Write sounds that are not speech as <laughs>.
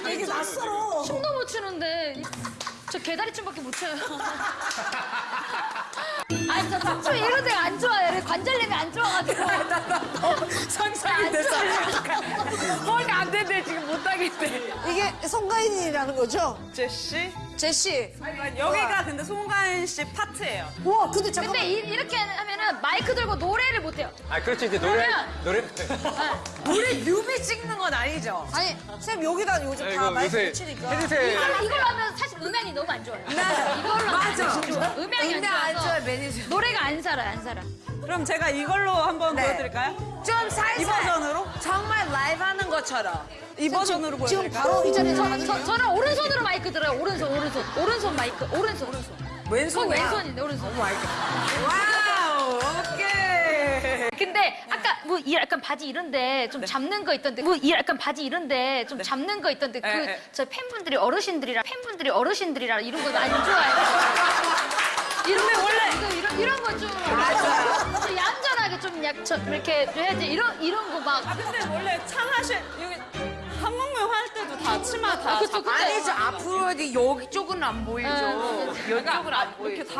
<laughs> 아니 저 낯설어. 춤도 못 추는데 저 개다리 춤밖에 못 춰요. 아니 저 춤추 이런 데가 안 좋아요. 관절염이 안 좋아가지고. <laughs> 상상이 돼서. 허리 안 된대 지금 못 하겠대. 이게 송가인이라는 거죠? 제시? 제시. 여기가 근데 송가인 씨 파트예요. 와, 근데 잠깐만. 근데 이, 이렇게 하면은 마이크 들고 노래를 못 해요. 아 그렇지 이제 노래 그러면- 노래 우리 뮤비 찍는 건 아니죠? 아니, 쌤 여기다 요즘 다 이거 마이크 붙이니까. 헤드셋 이걸로, 이걸로 하면 사실 음향이 너무 안 좋아요. 이걸로 맞아. 안 좋아요. 음향이 안 음향 안 좋아서 좋아요, 매니저. 노래가 안 살아 안 살아. 그럼 제가 이걸로 한번 네. 보여드릴까요? 좀 살살. 이 버전으로? 정말 라이브 하는 것처럼. 이 버전으로 지금 보여드릴까요? 바로 이 자리에 저, 저, 저는 오른손으로 마이크 들어요. 오른손 오른손 오른손 마이크 오른손 오른손. 왼손 왼손인데 오른손. wow, 오케이. 근데 아까 뭐 이 약간 바지 이런데 좀 잡는 거 있던데 뭐 이 약간 바지 이런데 좀 잡는 거 있던데 네, 그 네. 저 팬분들이 어르신들이라 팬분들이 어르신들이라 이런 거 안 좋아해요. 이런 거 원래 이거 이런 이런 거좀 좀 얌전하게 좀 약좀 이렇게 해야지 이런 이런 거 막 아, 근데 원래 창하실, 여기 한국명 할 때도 다 치마 다 아, 그쵸, 아니죠, 앞으로 여기 쪽은 안 보이죠. 네, 여기 쪽은 안 보이죠. 이렇게 다